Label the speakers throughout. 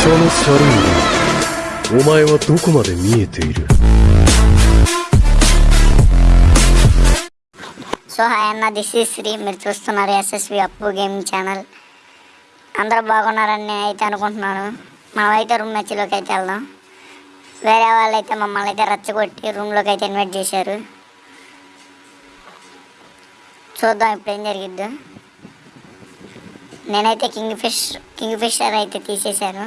Speaker 1: そのシャルンお前はどこまで見えている
Speaker 2: so hi అన్న this is Sri మీరు చూస్తున్నారు ఎస్ఎస్వి అప్పు గేమింగ్ ఛానల్ అందరూ బాగున్నారని నేను అయితే అనుకుంటున్నాను మనమైతే రూమ్ మ్యాచ్లోకి అయితే వెళ్దాం వేరే వాళ్ళు అయితే మమ్మల్ని అయితే రచ్చగొట్టి రూమ్లోకి అయితే ఇన్వైట్ చేశారు చూద్దాం ఇప్పుడు ఏం జరిగిద్దో నేనైతే కింగ్ ఫిష్ కింగ్ ఫిషర్ అయితే తీసేశాను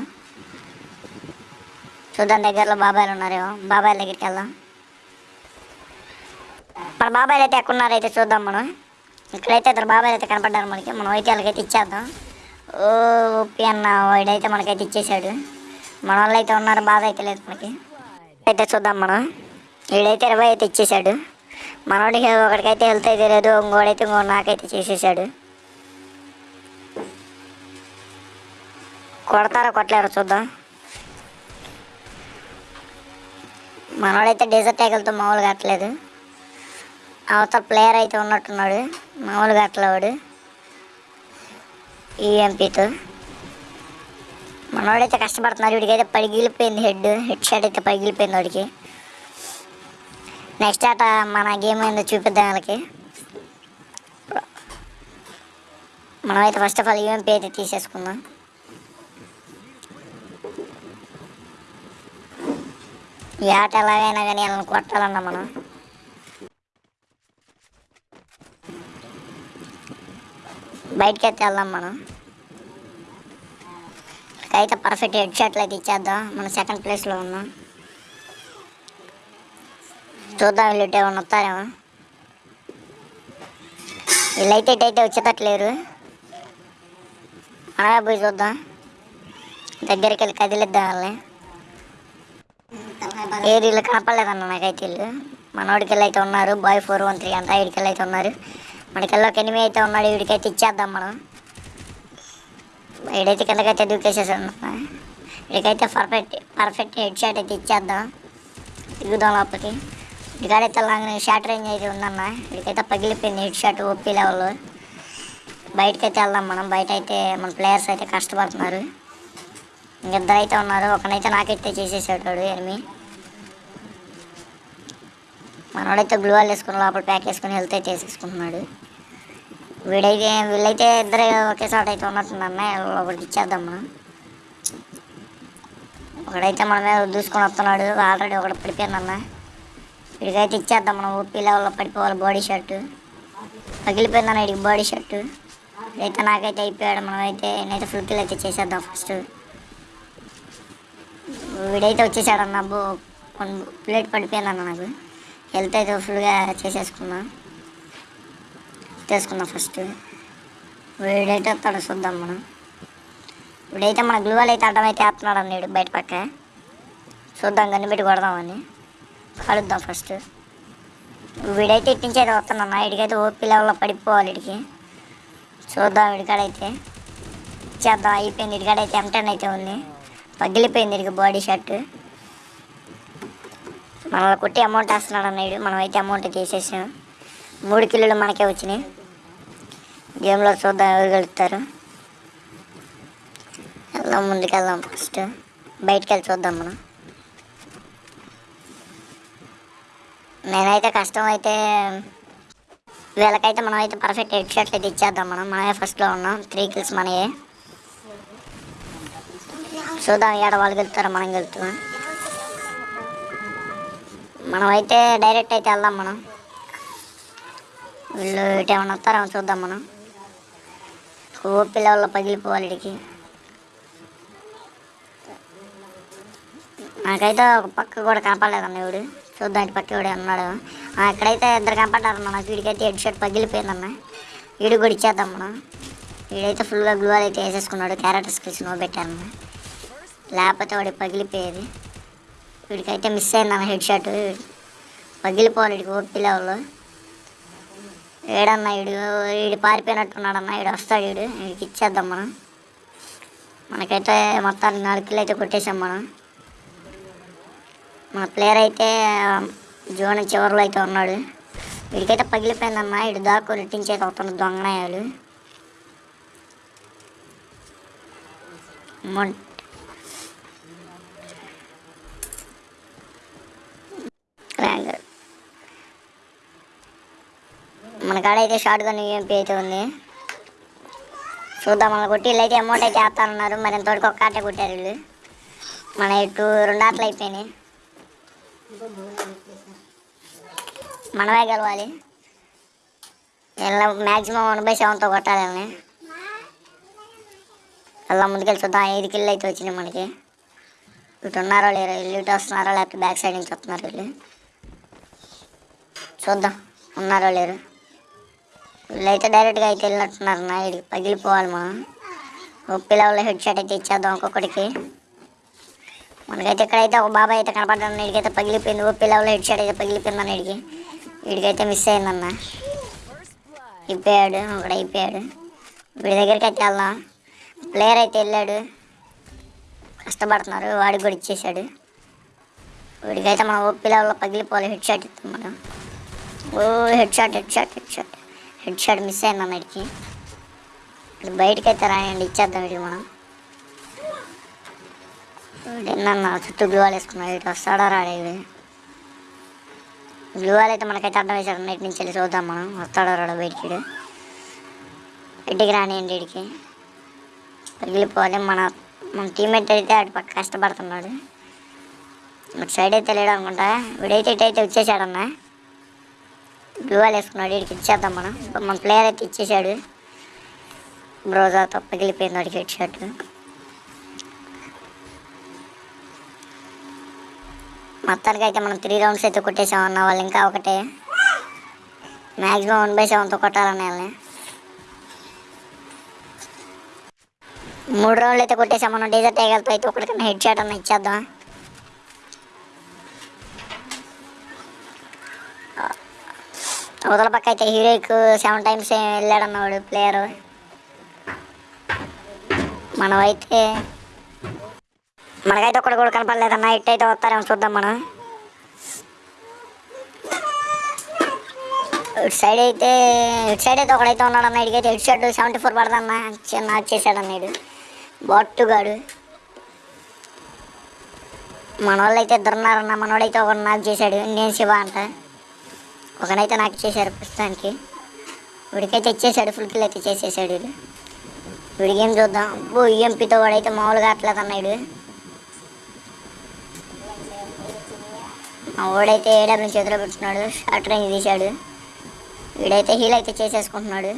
Speaker 2: చూద్దాం దగ్గరలో బాబాయ్లు ఉన్నారేమో. బాబాయ్ దగ్గరికి వెళ్దాం. మన బాబాయ్ అయితే ఎక్కడున్నారో అయితే చూద్దాం మనం. ఇక్కడైతే ఇద్దరు బాబాయ్ అయితే కనపడ్డారు మనకి. మనం అయితే వాళ్ళకైతే ఇచ్చేద్దాం. ఓ ఓపి అన్న వాడైతే మనకైతే ఇచ్చేసాడు మన వాళ్ళు అయితే ఉన్నారు బాధ అయితే లేదు మనకి. అయితే చూద్దాం మనం. వీడైతే ఇరవై అయితే ఇచ్చేసాడు మనోడికి ఒకడికైతే హెల్త్ అయితే లేదు ఇంకోడైతే ఇంకో నాకైతే చేసేసాడు కొడతారా కొట్టలేరు చూద్దాం. మనోడైతే డెజర్ట్ ట్యాగిల్తో మామూలుగా కట్టలేదు అవతల ప్లేయర్ అయితే ఉన్నట్టున్నాడు. మామూలుగా అట్లవాడు ఈఎంపీతో మనవాడైతే కష్టపడుతున్నాడు వీడికైతే పగిలిపోయింది హెడ్. హెడ్ షాట్ అయితే పగిలిపోయింది వాడికి. నెక్స్ట్ ఆట మన గేమ్ ఏందో చూపిద్దాం వాళ్ళకి. మనమైతే ఫస్ట్ ఆఫ్ ఆల్ యూఎంపీ అయితే తీసేసుకుందాం. ఈ ఆట ఎలాగైనా కానీ వాళ్ళని కొట్టాలన్నా మనం. బయటకి అయితే వెళ్దాం మనం. అయితే పర్ఫెక్ట్ హెడ్ షాట్లు అయితే ఇచ్చేద్దాం. మనం సెకండ్ ప్లేస్లో ఉన్నాం. చూద్దాం వీళ్ళు ఏమైనా ఏమన్నా వస్తారేమో. వీళ్ళైతే ఇటైతే వచ్చేటట్లేరు. మనమే పోయి చూద్దాం. దగ్గరికి వెళ్ళి కదిలిద్దాం వాళ్ళని. ఏరియాలో కనపడలేదన్న నాకైతే వీళ్ళు. మనోడికి అయితే ఉన్నారు బాయ్ ఫోర్ వన్ త్రీ అంతా వీడికెళ్ళి అయితే ఉన్నారు. మనకెళ్ళి ఒక ఎనిమిది అయితే ఉన్నాడు వీడికైతే ఇచ్చేద్దాం మనం. వీడైతే కిందకైతే దూకేసేసాడు వీడికైతే పర్ఫెక్ట్ పర్ఫెక్ట్ హెడ్ షాట్ అయితే ఇచ్చేద్దాం. దిగుదాం లోపలికి. వీడికాడైతే లాంగ్ షార్ట్ రేంజ్ అయితే ఉందన్న. వీడికైతే పగిలిపోయింది హెడ్ షాట్ ఓపీ లెవెల్ బయటకైతే వెళ్దాం మనం. బయట అయితే మన ప్లేయర్స్ అయితే కష్టపడుతున్నారు. ఇంకిద్దరైతే ఉన్నారు. ఒకనైతే నాకైతే చేసేసాడు వాడు ఎనిమి. మనోడైతే గ్లూవాలు వేసుకుని లోపల ప్యాక్ వేసుకుని వెళ్తే చేసేసుకుంటున్నాడు. వీడైతే వీళ్ళైతే ఇద్దరు ఒకే చోట అయితే ఉన్నట్టున్నారన్న ఒకటి ఇచ్చేద్దాం మనం. ఒకడైతే మన మీద దూసుకొని వస్తున్నాడు. ఆల్రెడీ ఒకటి పడిపోయిందన్నా వీడికైతే ఇచ్చేద్దాం మనం. ఓపీ లెవెల్లో పడిపోవాలి బాడీ షర్ట్. పగిలిపోయిందన్న వీడికి బాడీ షర్ట్. అయితే నాకైతే అయిపోయాడు. మనమైతే నేనైతే ఫుల్ కిల్ అయితే చేసేద్దాం ఫస్ట్. వీడైతే వచ్చేసాడన్న. బో ప్లేట్ పడిపోయిందన్న నాకు. హెల్త్ అయితే ఫుల్గా చేసేసుకున్నా తీసుకుందాం ఫస్ట్ వీడైతే వస్తాడు చూద్దాం మనం. వీడైతే మన గ్లూవల్ అయితే అడ్డం అయితే వేస్తున్నాడు అన్నాడు బయట పక్క. చూద్దాం కనిపెట్టి కొడదామని. కలుద్దాం ఫస్ట్ వీడైతే ఇట్టించి అయితే వస్తున్నాను ఇడికైతే ఓపీ లెవెల్లో పడిపోవాలి ఇడికి చూద్దాం ఇడికాడైతే చేద్దాం అయిపోయింది. ఇడికాడైతే ఎంటన్ అయితే ఉంది. పగిలిపోయింది ఇడికి బాడీ షర్ట్. మనల్ని కొట్టి అమౌంట్ వేస్తున్నాడు అన్నాడు. మనమైతే అమౌంట్ తీసేసాం మూడు కిలోలు మనకే వచ్చినాయి. గేమ్లో చూద్దాం ఎవరు గెలుస్తారు. వెళ్దాం ముందుకు వెళ్దాం ఫస్ట్ బయటికి వెళ్ళి చూద్దాం మనం. నేనైతే కష్టం అయితే వీళ్ళకైతే మనం అయితే పర్ఫెక్ట్ హెడ్ షర్ట్ అయితే ఇచ్చేద్దాం మనం. మనమే ఫస్ట్లో ఉన్నాం. త్రీ కిల్స్ మనయే. చూద్దాం ఏడ వాళ్ళు గెలుతారో మనం గెలుతున్నాం మనం అయితే డైరెక్ట్ అయితే వెళ్దాం మనం. వీళ్ళు ఇటు ఏమైనా వస్తారేమో చూద్దాం మనం. ఓపిల లెవెల్లో పగిలిపోవాలి ఇడికి. నాకైతే ఒక పక్క కూడా కాపాడలేదన్న ఇవిడు చూద్దాం ఇటు పక్క వీడు ఉన్నాడు. ఆ, ఇక్కడైతే ఇద్దరు కాపాడారన్న నాకు వీడికైతే హెడ్ షర్ట్ పగిలిపోయిందన్న వీడు కూడా ఇచ్చేద్దాం మనం. వీడైతే ఫుల్గా గ్లూ అయితే వేసేసుకున్నాడు. క్యారెక్టర్ స్కిల్స్ నో పెట్టారన్న లేకపోతే వాడికి పగిలిపోయేది. వీడికైతే మిస్ అయిందన్న హెడ్ షాట్ పగిలిపోవాలి వీడికి ఓపీ లెవెల్లో ఏడన్నా వీడు వీడు పారిపోయినట్టున్నాడన్న వీడు వస్తాడు వీడు. వీడికి ఇచ్చేద్దాం మనం. మనకైతే మొత్తానికి నాలుగు కిలో అయితే కొట్టేసాం మనం. మన ప్లేయర్ అయితే జోన్ చివరిలో అయితే ఉన్నాడు. వీడికైతే పగిలిపోయిందన్న వీడు దాకు రెట్టించి అయితే వస్తున్నాడు దొంగనాయాలు ర్యాంక్ మన కాడ అయితే షార్ట్ గన్ యూఎంపీ అయితే ఉంది. చూద్దాం మన కొట్టి అయితే అమౌంట్ అయితే వేస్తానన్నారు. మరి ఎంతవరకు ఒక్క ఆట కొట్టారు వీళ్ళు. మన ఇటు రెండు ఆటలు అయిపోయినాయి. మనమే గెలవాలి. వీళ్ళ మ్యాక్సిమం వన్ బై సెవెన్తో కొట్టాలి వీళ్ళని అలా ముందుకెళ్ళి చూద్దాం. ఐదు కిళ్ళు అయితే వచ్చినాయి మనకి. ఇటు ఉన్నారో లేరో ఇల్లు ఇటు వస్తున్నారో లేకపోతే బ్యాక్ సైడ్ నుంచి వస్తున్నారు వీళ్ళు. చూద్దాం. ఉన్నారో లేరు. వీళ్ళైతే డైరెక్ట్గా అయితే వెళ్ళినట్టున్నారు నా ఇది పగిలిపోవాలి మనం ఉప్పి లెవెల్లో హెడ్ షాట్ అయితే ఇచ్చేద్దాం ఒక్కొక్కడికి. మనకైతే ఇక్కడైతే ఒక బాబాయ్ అయితే కనపడ్డాను వీడికైతే పగిలిపోయింది. ఉప్పి లెవెల్లో హెడ్ షాట్ అయితే పగిలిపోయిందన్న వీడికి వీడికైతే మిస్ అయిందన్న. అయిపోయాడు. ఒకడు అయిపోయాడు. వీడి దగ్గరికి అయితే వెళ్దాం. ప్లేయర్ అయితే వెళ్ళాడు. కష్టపడుతున్నారు. వాడికి కూడా ఇచ్చేసాడు వీడికైతే మనం ఓపీ లెవెల్లో పగిలిపోవాలి హెడ్ షాట్ ఇస్తాం మనం. ఓ headshot headshot headshot headshot miss అయింది అన్నడికి ఇప్పుడు బయటకి అయితే రాయండి ఇచ్చేద్దాం ఇది మనం. నిన్న చుట్టూ గ్లూవాల్ వేసుకున్నాడు ఇటు వస్తాడా రాడే వీడు అయితే మనకైతే అడ్డం వేసాడు నైట్ నుంచి వెళ్ళి చూద్దాం మనం. వస్తాడా రాడు బయటికి ఇంటికి రానియండి ఇడికి పగిలిపోవాలి మన మన టీమేట్ అయితే అటు పక్క కష్టపడుతున్నాడు. అటు సైడ్ అయితే లేడు అనుకుంటా. వీడైతే ఇటు అయితే వచ్చేసాడన్న గ్లూవాల్ వేసుకున్నాడు వీడికి ఇచ్చేద్దాం మనం. ఇప్పుడు మన ప్లేయర్ అయితే ఇచ్చేసాడు బ్రోజాతో పగిలిపోయింది వాడికి హెడ్ షర్ట్. మొత్తానికి అయితే మనం త్రీ రౌండ్స్ అయితే కొట్టేసామన్న వాళ్ళు ఇంకా ఒకటే. మ్యాక్సిమం వన్ బై సెవెన్తో కొట్టాలన్న వాళ్ళని. మూడు రౌండ్లు అయితే కొట్టేసాం మనం. డీజర్ టైగర్తో అయితే ఒకటికన్నా హెడ్ షాట్ అన్న ఇచ్చేద్దాం అవతల పక్క అయితే హీరోయిక్ సెవెన్ టైమ్స్ వెళ్ళాడన్నవాడు ప్లేయర్ మనమైతే మనకైతే ఒకటి కూడా కనపడలేదు అన్న ఇట్ అయితే వస్తారేమో చూద్దాం మనం. ఇటు సైడ్ అయితే ఇటు సైడ్ అయితే ఒకడైతే ఉన్నాడు అన్న ఇడికైతే ఇటు సైడ్ సెవెంటీ ఫోర్ పడదన్న. చిన్న వచ్చేసాడు అన్నాడు బొట్టుగాడు మన వాళ్ళు అయితే ఇద్దరున్నారన్న. మనోడైతే ఒకడు నాకు చేశాడు. నేను శివ అంట. ఒకనైతే నాకు చేశారు ప్రస్తుతానికి. వీడికైతే ఇచ్చేసాడు ఫుల్ కిల్ అయితే చేసేసాడు వీడు. వీడి ఏం చూద్దాం. అబ్బో ఈఎంపీతో వాడైతే మామూలుగా అట్లేదు అన్నాడు. మా వాడైతే ఏడబ్ల్యూ చేతిలో పెట్టుకున్నాడు షార్ట్ రేంజ్ తీశాడు. వీడైతే హీల్ అయితే చేసేసుకుంటున్నాడు.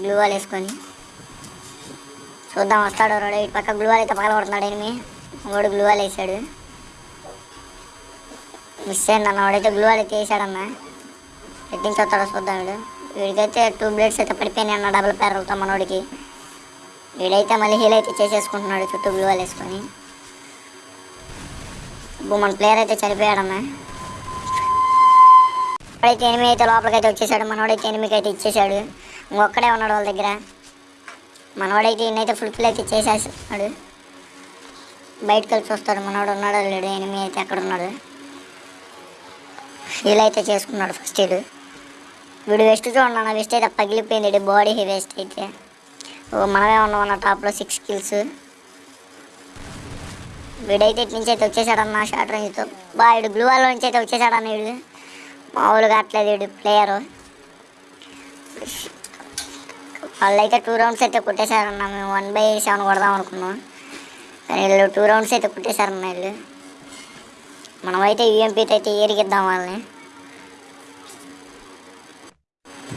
Speaker 2: గ్లూవాల్ వేసుకొని. చూద్దాం వస్తాడు వాడు ఇటు పక్క గ్లూవాల్ అయితే పగల కొడుతున్నాడు ఎనిమి వాడు గ్లూవాల్ వేసాడు. మిస్ అయిందన్న వాడైతే గ్లూవాల్ అయితే వేసాడన్నా. ఎట్టించి వస్తాడో చూద్దాం వీడు. వీడికైతే టూ బ్లేడ్స్ అయితే పడిపోయినాయి అన్న డబుల్ ప్యారల్తో మనోడికి. వీడైతే మళ్ళీ హీల్ అయితే చేసేసుకుంటున్నాడు చుట్టూ గ్లూవాల్ వేసుకొని. ఇప్పుడు మన ప్లేయర్ అయితే చనిపోయాడన్న వాడైతే ఎనిమిది అయితే లోపలికైతే వచ్చేసాడు మనోడైతే ఎనిమికి అయితే ఇచ్చేసాడు. ఇంకొక్కడే ఉన్నాడు వాళ్ళ దగ్గర. మనవాడైతే ఈయనైతే ఫుల్ ఫిల్ అయితే చేసేస్తున్నాడు. బయటకు వెళ్ళి చూస్తాడు మనవాడు ఉన్నాడో లేడు ఎనిమిది అయితే అక్కడ ఉన్నాడు. హీల్ అయితే చేసుకున్నాడు ఫస్ట్ వీడు వీడు వెస్ట్ చూడండి వెస్ట్ అయితే పగిలిపోయింది బాడీ వేస్ట్ అయితే. మనమే ఉన్నాం అన్న టాప్లో సిక్స్ కిల్స్ వీడైతే ఇటు నుంచి అయితే వచ్చేసాడన్న షార్ట్ రేంజ్తో బా వీడు గ్లూ వాళ్ళ నుంచి అయితే వచ్చేసాడన్న వీడు. మామూలుగా అట్లేదు వీడు ప్లేయరు వాళ్ళైతే టూ రౌండ్స్ అయితే కొట్టేశారన్న మేము వన్ బై సెవెన్ కొడదాం అనుకున్నాం. కానీ వీళ్ళు టూ రౌండ్స్ అయితే కొట్టేశారన్న వీళ్ళు. మనమైతే యూఎంపీతో అయితే ఏరిగిద్దాం వాళ్ళని.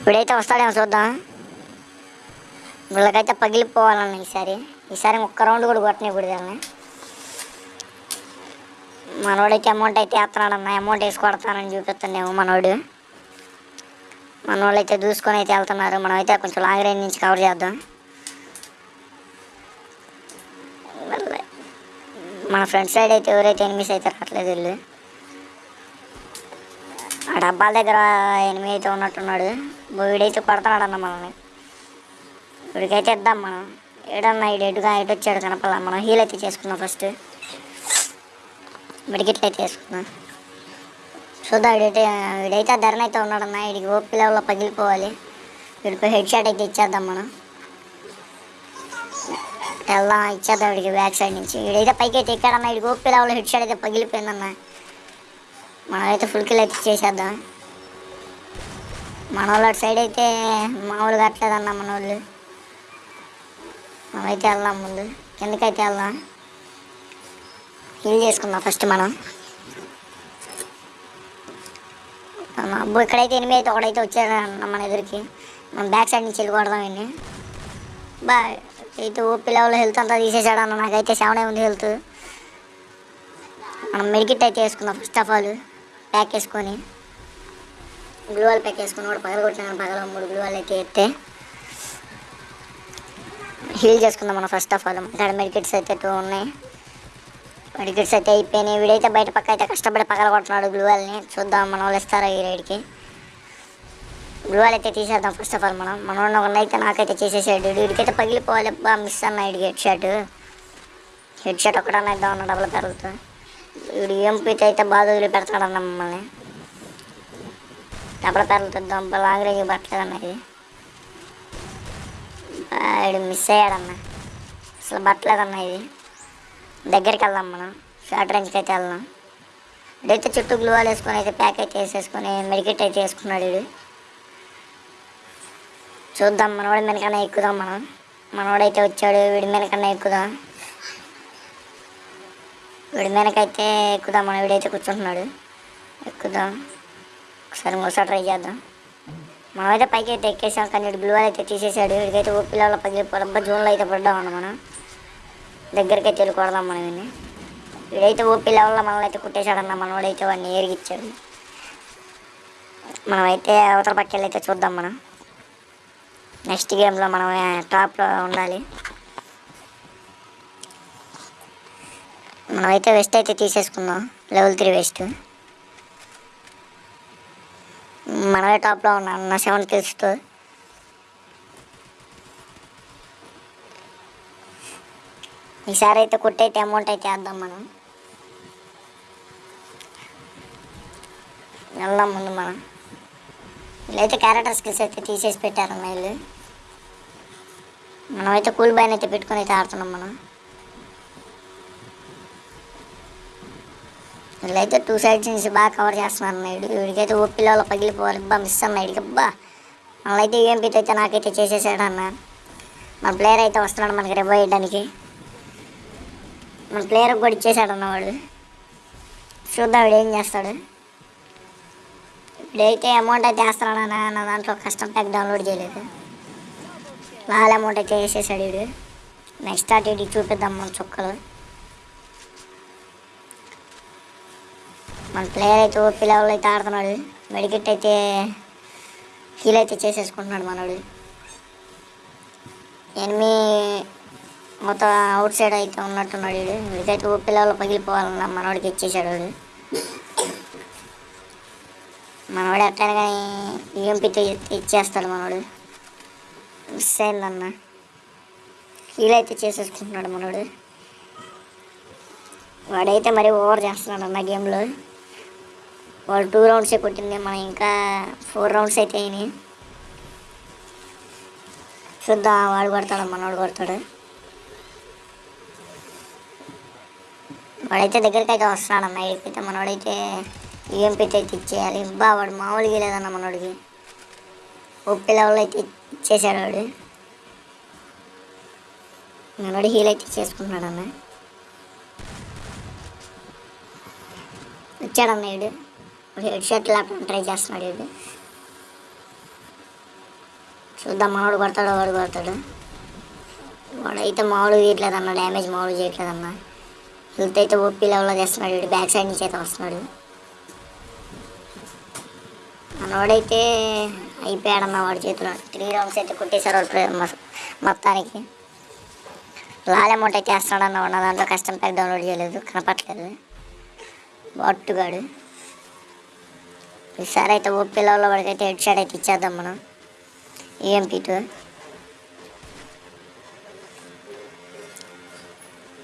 Speaker 2: ఇప్పుడైతే వస్తాడేమో చూద్దాం. వీళ్ళకైతే పగిలిపోవాలన్న ఈసారి. ఈసారి ఒక్క రౌండ్ కూడా కొట్టనికూడదు వాళ్ళని మనోడైతే అమౌంట్ అయితే వేస్తున్నాడన్న అమౌంట్ వేసి కొడతానని చూపిస్తుండేమో మనోడు. మనోళ్ళు అయితే దూసుకొని అయితే వెళ్తున్నారు. మనమైతే కొంచెం లాంగ్ రేంజ్ నుంచి కవర్ చేద్దాం. మన ఫ్రంట్ సైడ్ అయితే ఎవరైతే ఎనిమిస్ అయితే రావట్లేదు వీళ్ళు. ఆ డబ్బాల దగ్గర ఎనిమిది అయితే ఉన్నట్టున్నాడు వీడైతే కొడుతున్నాడు అన్న మనల్ని. వీడికైతే ఇద్దాం మనం. ఏడన్నా ఇడు ఎటుగా ఎటు వచ్చాడు కనపల మనం హీల్ అయితే చేసుకుందాం ఫస్ట్ మెడికిట్ అయితే వేసుకుందాం చూద్దాం వీడైతే వీడైతే ఆ ధరణ అయితే ఉన్నాడన్న. వీడికి ఓపి లెవెల్లో పగిలిపోవాలి. వీడికి హెడ్ షాట్ అయితే ఇచ్చేద్దాం మనం. వెళ్దాం ఇచ్చేద్దాం వీడికి బ్యాక్ సైడ్ నుంచి. వీడైతే పైకి అయితే ఎక్కాడన్న. వీడికి ఓపి లెవెల్లో హెడ్ షాట్ అయితే పగిలిపోయిందన్నా. మనమైతే ఫుల్ కిల్ అయితే చేసేద్దాం. మన వాళ్ళ అటు సైడ్ అయితే మామూలుగా అట్లేదన్న మన వాళ్ళు మనమైతే వెళ్దాం ముందు. కిందకైతే వెళ్దాం? హీల్ చేసుకుందాం ఫస్ట్ మనం. అబ్బో ఇక్కడైతే ఎనిమిది అయితే ఒకడైతే వచ్చాడు మన ఎదురికి. మనం బ్యాక్ సైడ్ నుంచి వెళ్ళిపోవడం ఇన్ని బా అయితే ఓపీ లెవెల్ హెల్త్ అంతా తీసేసాడు అన్న. నాకైతే సెవెన్ ఉంది హెల్త్ మనం మెడికిట్ అయితే వేసుకుందాం ఫస్ట్ ఆఫ్ ఆల్ ప్యాక్ వేసుకొని గ్లూవాల్ ప్యాక్ వేసుకొని కూడా పగల కొట్టినాను. పగల మూడు గ్లూవాల్ అయితే ఎత్తే హీల్ చేసుకుందాం మనం ఫస్ట్ ఆఫ్ ఆల్ ఇక్కడ మెడికెట్స్ అయితే టూ ఉన్నాయి. మెడికెట్స్ అయితే అయిపోయినాయి. వీడైతే బయట పక్క అయితే కష్టపడి పగల కొడుతున్నాడు గ్లూవాల్ని. చూద్దాం మన వాళ్ళు ఇస్తారా ఈ రైడ్కి గ్లూవాల్ అయితే తీసేద్దాం ఫస్ట్ ఆఫ్ ఆల్ మనం. మనం ఒక అయితే నాకైతే చేసేసాడు. వీడికైతే పగిలిపోవాలి. బా మిస్ అన్న హెడ్ షర్ట్ హెడ్ షర్ట్ ఒకటన్నా ఇద్దాం అన్న డబ్బులు పెరుగుతుంది వీడు ఎంపీతో అయితే బాధ వదిలిపెడతాడన్న మమ్మల్ని. డబ్బుల పెరుగుతుందాం లాంగ్ రేంజ్ పట్టలేదన్న ఇది. వీడు మిస్ అయ్యాడన్న. అసలు పట్టలేదన్న ఇది. దగ్గరికి వెళ్దాం మనం. షార్ట్ రేంజ్కి అయితే వెళ్దాం. ఇదైతే చుట్టూ గ్లూవాల్ వేసుకొని అయితే ప్యాకెట్ వేసేసుకొని మెడికెట్ అయితే వేసుకున్నాడు వీడు. చూద్దాం మనవాడు మీదకన్నా ఎక్కుదాం మనం. మనవాడైతే వచ్చాడు వీడి మీదకన్నా ఎక్కుదాం. వీడి మీదకైతే ఎక్కుదాం మనం వీడైతే కూర్చుంటున్నాడు. ఎక్కుదాం. ఒకసారి ఇంకోసారి ట్రై చేద్దాం. మనమైతే పైకి అయితే ఎక్కేసాం కానీ వీడు బ్లూ అయితే తీసేసాడు. వీడికైతే ఓ పిల్లల పగిలిపోవడం జూన్లో అయితే పడ్డామన్న మనం. దగ్గరికి అయితే కొడదాం మనం వీడిని. వీడైతే ఓపీ లెవెల్లో మనల్ని అయితే కుట్టేశాడన్న మనవాడైతే వాడిని ఏరిగిచ్చాడు మనమైతే అవతల పక్కన అయితే చూద్దాం మనం. నెక్స్ట్ గేమ్లో మనం టాప్లో ఉండాలి. మనమైతే వెస్ట్ అయితే తీసేసుకుందాం. లెవెల్ త్రీ వెస్ట్ మనమే టాప్లో ఉన్నాం. నా సెవెన్ కిల్స్తో ఈసారి అయితే కొట్టయితే అమౌంట్ అయితే వేద్దాం మనం. వెళ్దాం ముందు మనం. వీళ్ళైతే క్యారెక్టర్ స్కిల్స్ అయితే తీసేసి పెట్టారు వీళ్ళు మనమైతే కూల్ బైన్ అయితే పెట్టుకుని అయితే ఆడుతున్నాం మనం. వీళ్ళైతే టూ సైడ్స్ నుంచి బాగా కవర్ చేస్తున్నారు నేడు వీడికైతే ఓ పిల్లలు పగిలిపోవాలి. బా మిస్ అన్నాడు అబ్బా వాళ్ళైతే యూఎంపీతో అయితే నాకైతే చేసేసాడు అన్న. మన ప్లేయర్ అయితే వస్తున్నాడు మనకి రివ్ వేయడానికి మన ప్లేయర్ కూడా ఇచ్చేసాడు అన్నవాడు చూద్దాం వీడు ఏం చేస్తాడు. ఇప్పుడైతే అమౌంట్ అయితే వేస్తున్నాడు అన్న నా దాంట్లో కష్టం ప్యాక్ డౌన్లోడ్ చేయలేదు. లాల్ అమౌంట్ అయితే వేసేసాడు వీడు. నెక్స్ట్ అటు ఇటు చూపిద్దాం మన చుక్కలు. మన ప్లేయర్ అయితే ఓపీ లెవెల్ అయితే ఆడుతున్నాడు. మెడికెట్ అయితే హీల్ అయితే చేసేసుకుంటున్నాడు మనోడు. ఎనిమి మొత్తం అవుట్ సైడ్ అయితే ఉన్నట్టున్నాడు వీడు. వీడికైతే ఓపీ లెవెల్ పగిలిపోవాలన్న మనోడికి ఇచ్చేసాడు వాడు. మనవాడు ఎట్లయినా కానీ ఈఎంపీతో ఇచ్చేస్తాడు మనోడు. మిస్ అయిందన్న హీల్ అయితే చేసేసుకుంటున్నాడు మనోడు. వాడైతే మరి ఓవర్ చేస్తున్నాడు అన్న గేమ్లో. వాడు టూ రౌండ్సే కొట్టింది మనం ఇంకా ఫోర్ రౌండ్స్ అయితే అయినాయి. చూద్దాం వాడు కొడతాడు మనోడు కొడతాడు. వాడైతే దగ్గరికి అయితే వస్తున్నాడు అన్న అయితే మనోడైతే ఈఎంపీతో అయితే ఇచ్చేయాలి. బా వాడు మామూలుగా లేదన్న మనోడికి. ఒప్పి లెవెల్ అయితే ఇచ్చేసాడు వాడు. మనోడు హీల్ అయితే చేసుకుంటున్నాడు వచ్చాడమ్మా వచ్చాడన్న వీడు హెడ్ షర్ట్ లేకుండా ట్రై చేస్తున్నాడు ఇది. చూద్దాం మనోడు కొడతాడు వాడు కొడతాడు. వాడైతే మామూలు చేయట్లేదన్న డ్యామేజ్ మామూలుగా చేయట్లేదు అన్న హెల్త్ అయితే ఓపీ లెవెల్లో చేస్తున్నాడు ఇటు బ్యాక్ సైడ్ నుంచి అయితే వస్తున్నాడు. మనోడైతే అయిపోయాడన్న వాడి చేతిలో. త్రీ రౌండ్స్ అయితే కొట్టేశారు మొత్తానికి. లాల్ అమౌంట్ అయితే వేస్తున్నాడు అన్న వాడు దాంట్లో కష్టం ప్యాక్ డౌన్లోడ్ చేయలేదు కనపట్లేదు వాట్టుగాడు. ఈసారి అయితే ఓపీ లెవెల్లో వాడికైతే హెడ్ షాట్ అయితే ఇచ్చేద్దాం మనం. ఈఎంపీ టూ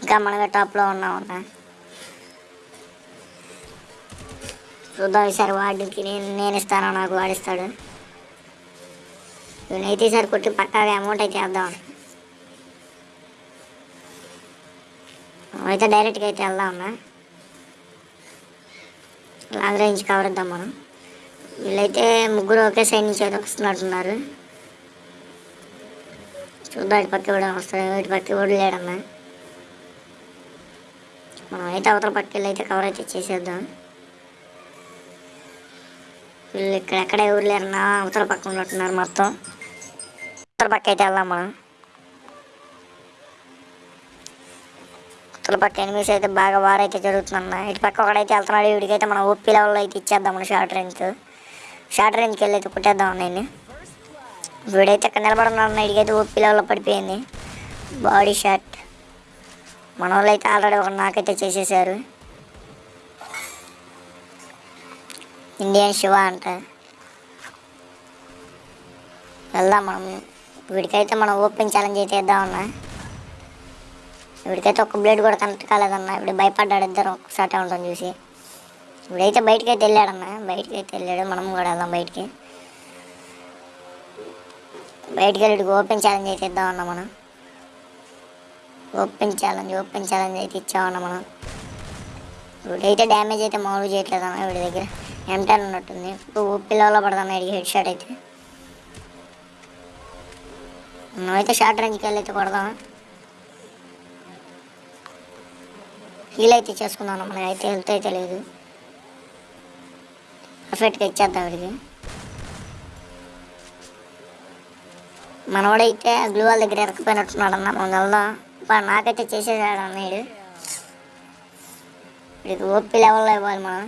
Speaker 2: ఇంకా మనమే టాప్లో ఉన్నాం అన్న చూద్దాం ఈసారి వాడికి నేను నేను ఇస్తాను నాకు వాడిస్తాడు నేనైతే ఈసారి కొట్టి పక్కాగా అమౌంట్ అయితే వేద్దాం. అయితే డైరెక్ట్గా అయితే వెళ్దాం లాంగ్ రేంజ్ కవర్ ఇద్దాం మనం. వీళ్ళైతే ముగ్గురు ఒకే సైడ్ నుంచి అయితే వస్తున్నట్టున్నారు. చూద్దాం ఇటు పక్క కూడా వస్తాడు ఇటు పక్క కూడా లేడమ్మా. మనం అయితే అవతల పక్క అయితే కవర్ అయితే చేసేద్దాం. వీళ్ళు ఇక్కడ ఎక్కడ ఎవరు లేరన్నా అవతల పక్క ఉన్నట్టున్నారు మొత్తం. అవతల పక్క అయితే వెళ్దాం మనం. అవతల పక్క ఎనిమిస్ అయితే బాగా వారైతే అయితే జరుగుతుందన్న ఇటు పక్క ఒకడైతే వెళ్తున్నాడు వీడికైతే మనం ఓపీ లెవెల్లో అయితే ఇచ్చేద్దాం మన షార్ట్ రేంజ్ షార్ట్ రేంజ్కి వెళ్ళి కొట్టేద్దాం కుట్టేద్దాం నేను వీడైతే ఇక్కడ నిలబడున్నాడు వీడికైతే ఓపి లెవెల్లో పడిపోయింది. బాడీ షాట్ మన వాళ్ళు అయితే ఆల్రెడీ ఒక నాకైతే చేసేసారు ఇండియన్ శివ అంట. వెళ్దాం మనం. వీడికైతే మనం ఓపెన్ ఛాలెంజ్ అయితే ఇద్దామన్నా వీడికైతే ఒక బ్లేడ్ కూడా కనెక్ట్ కాలేదన్నా. ఇప్పుడు భయపడ్డాడు ఇద్దరు. ఒకసారి ఉంటుంది చూసి. ఇప్పుడైతే బయటకి అయితే వెళ్ళాడన్న బయటకి అయితే వెళ్ళాడు. మనం కూడా వెళ్దాం బయటికి. బయటికి వెళ్ళి ఓపెన్ ఛాలెంజ్ అయితే ఇద్దామన్నా మనం. ఓపెన్ ఛాలెంజ్ ఓపెన్ ఛాలెంజ్ అయితే ఇచ్చామన్నా మనం. ఇప్పుడైతే డ్యామేజ్ అయితే మామూలు చేయట్లేదు అన్న వీడి దగ్గర. ఎంటెన్ ఉన్నట్టుంది. ఇప్పుడు పిల్లల్లో పడదన్న వీడికి హెడ్ షాట్ అయితే. మనమైతే షార్ట్ రేంజ్కి వెళ్ళి అయితే కొడదాం హీల్ అయితే చేసుకుందాం మనకి అయితే హెల్త్ అయితే లేదు. పర్ఫెక్ట్గా ఇచ్చేద్దాం వీడికి. మనవాడైతే గ్లూ వాళ్ళ దగ్గర ఎరకపోయినట్టున్నాడు అన్న మనం వెళ్దాం నాకైతే చేసేసాడు వీడు. వీడికి ఓపి లెవెల్లో ఇవ్వాలి మనం.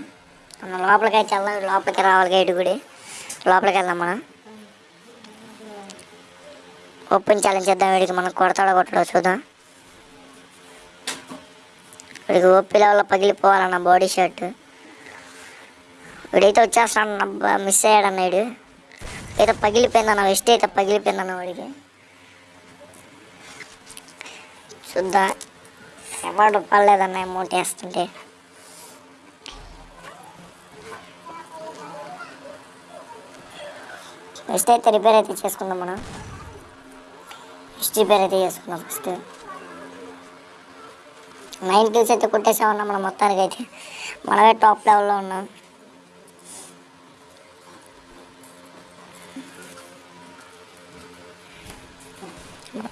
Speaker 2: మనం లోపలికి అయితే వెళ్దాం లోపలికి రావాలి గైడ్ గుడి. లోపలికి వెళ్దాం మనం. ఓపెన్ ఛాలెంజ్ చేద్దాం వీడికి మనం కొడతాడో కొట్టడో చూద్దాం. వీడికి ఓపి లెవెల్లో పగిలిపోవాలన్న బాడీ షర్ట్. వీడైతే వచ్చేస్తాడన్న మిస్ అయ్యాడన్న వీడు. అయితే పగిలిపోయిందన్న వెస్ట్ అయితే పగిలిపోయిందన్న వాడికి. చూద్దాం. ఎవరు పర్లేదన్న అమౌంట్ వేస్తుంటే. ఫస్ట్ అయితే రిపేర్ అయితే చేసుకుందాం మనం. ఫస్ట్ రిపేర్ అయితే చేసుకుందాం ఫస్ట్ నైన్ కిల్స్ అయితే కొట్టేసామన్నా మనం మొత్తానికి అయితే మనమే టాప్ లెవెల్లో ఉన్నాం.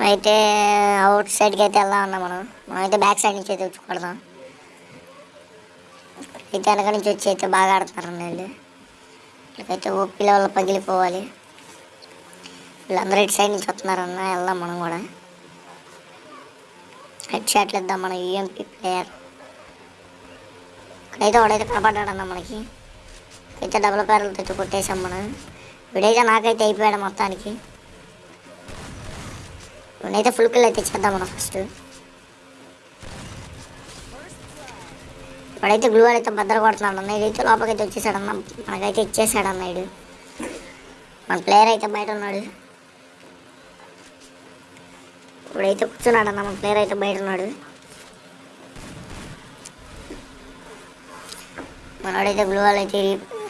Speaker 2: అయితే అవుట్ సైడ్కి అయితే వెళ్దాం అన్నా మనం. మనమైతే బ్యాక్ సైడ్ నుంచి అయితే వచ్చి కొడదాం అయితే వెనక నుంచి వచ్చి అయితే బాగా ఆడుతున్నారు వీళ్ళు వీళ్ళకైతే ఓపీ వల్ల పగిలిపోవాలి. వీళ్ళందరూ ఇటు సైడ్ నుంచి వస్తున్నారన్న వెళ్దాం మనం కూడా. హెడ్ షాట్లు ఇద్దాం మన యూఎంపీ ప్లేయర్ ఇక్కడైతే వాడైతే కనపడ్డాడన్న మనకి. అయితే డబుల్ పేర్లతో తెచ్చి కొట్టేసాం మనం. వీడైతే నాకైతే అయిపోయాడు మొత్తానికి. వీడైతే ఫుల్ కిల్ అయితే ఇచ్చేద్దాం మనం ఫస్ట్ ఇప్పుడైతే గ్లూ అయితే భద్ర కొడుతున్నాడు అన్న. ఇదైతే లోపలికైతే వచ్చేసాడన్న. మనకైతే ఇచ్చేసాడు అన్న ఇడు మన ప్లేయర్ అయితే బయట ఉన్నాడు. ఇప్పుడైతే కూర్చున్నాడు అన్న మన ప్లేయర్ అయితే బయట ఉన్నాడు. మనవాడైతే గ్లూ అయితే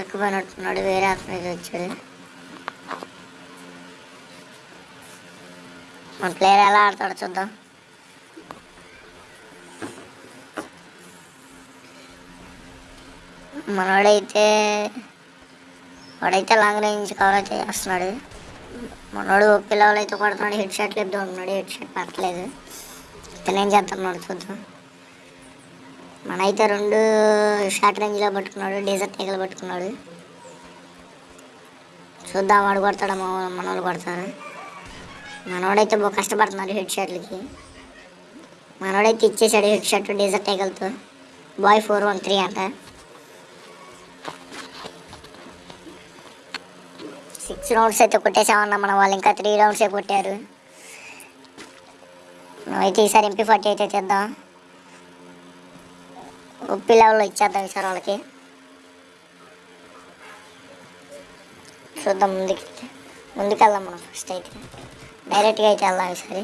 Speaker 2: ఎక్కిపోయినట్టున్నాడు వేరే అతను అయితే వచ్చాడు. మన ప్లేయర్ ఎలా ఆడతాడో చూద్దాం. మనోడైతే వాడైతే లాంగ్ రేంజ్ కవర్ అయితే చేస్తున్నాడు మనోడు పిల్లలు అయితే కొడుతున్నాడు హెడ్ షాట్ లేపుతూ ఉన్నాడు హెడ్ షాట్ పట్టలేదు. ఇతను ఏం చేస్తున్నాడు చూద్దాం. మనైతే రెండు షార్ట్ రేంజ్లో పట్టుకున్నాడు డేజర్ట్ తీగలు పట్టుకున్నాడు. చూద్దాం వాడు కొడతాడు మన వాళ్ళు కొడతారు మనోడైతే బాగా కష్టపడుతున్నాడు హెడ్ షాట్లకి. మనోడైతే ఇచ్చేసాడు హెడ్ షాట్ డీజర్ టైగల్తో బాయ్ ఫోర్ వన్ త్రీ అంట. సిక్స్ రౌండ్స్ అయితే కొట్టేసామన్నా మన వాళ్ళు ఇంకా త్రీ రౌండ్సే కొట్టారు. నువ్వైతే ఈసారి ఎంపీ ఫార్టీ అయితే చేద్దాం. ఉప్పి లెవెల్లో ఇచ్చేద్దాం ఈసారి వాళ్ళకి. చూద్దాం ముందుకి ముందుకెళ్దాం మనం ఫస్ట్ అయితే. డైరెక్ట్గా అయితే వెళ్దాం ఈసారి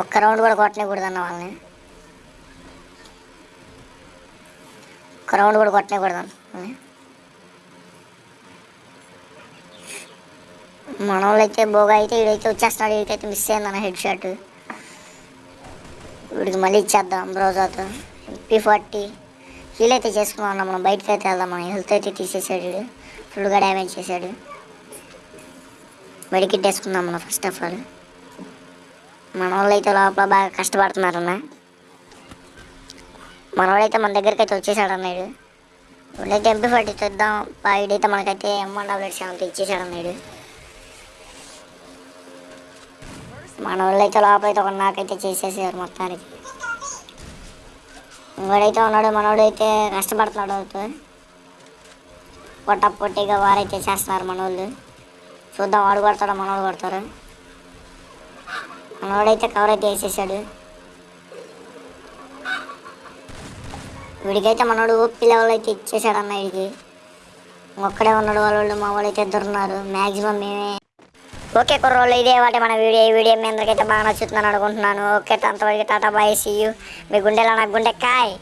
Speaker 2: ఒక్క రౌండ్ కూడా కొట్టనేకూడదన్న వాళ్ళని. ఒక్క రౌండ్ కూడా కొట్టనేకూడదన్న మన వాళ్ళు అయితే బోగా అయితే వీడైతే వచ్చేస్తున్నాడు వీడికైతే మిస్ అయిందన్న హెడ్ షాట్ వీడికి మళ్ళీ ఇచ్చేద్దాం బ్రోజాతో పీ ఫార్టీ హీల్ అయితే చేసుకున్నాం మనం బయటకు అయితే వెళ్దాం మనం హెల్త్ అయితే తీసేసాడు వీడు. ఫుల్గా డ్యామేజ్ చేశాడు? మెడికిట్ వేసుకుందాం ఫస్ట్ ఆఫ్ ఆల్ మన వాళ్ళు అయితే లోపల బాగా కష్టపడుతున్నారన్న. మనవాడైతే మన దగ్గరికి అయితే వచ్చేసాడు అన్నాడు వీళ్ళైతే ఎంపీ ఫార్టీ తెద్దాం వీడైతే మనకైతే ఎం డబ్ల్యూ డబ్ల్యూట్ సెవెన్ ఇచ్చేసాడు అన్నాడు మన వాళ్ళైతే లోపలైతే ఒక నాకైతే చేసేసారు మొత్తానికి. ఇంకోడైతే ఉన్నాడు మనోడైతే కష్టపడుతున్నాడు. అవుతూ పొట్ట పొట్టిగా వారైతే చేస్తున్నారు మనోళ్ళు. చూద్దాం వాడు కొడతాడు మనోడు కొడతారు మనోడైతే కవర్ అయితే వేసేసాడు. వీడికైతే మనోడు ఓపి లెవెల్ అయితే ఇచ్చేసాడు అన్న వీడికి. ఒక్కడే ఉన్నాడు వాళ్ళు మా వాళ్ళు అయితే ఇద్దరు ఉన్నారు. మ్యాక్సిమం మేమే. ఓకే కుర్రోళ్ళు ఇదే వాటి మన వీడియో. ఈ వీడియో మీ అందరికైతే బాగా నచ్చుతుందని అనుకుంటున్నాను. ఓకే అంతవరకు టాటా బాయ్ సీ యూ మీ గుండెలో నాకు గుండె కాయ్.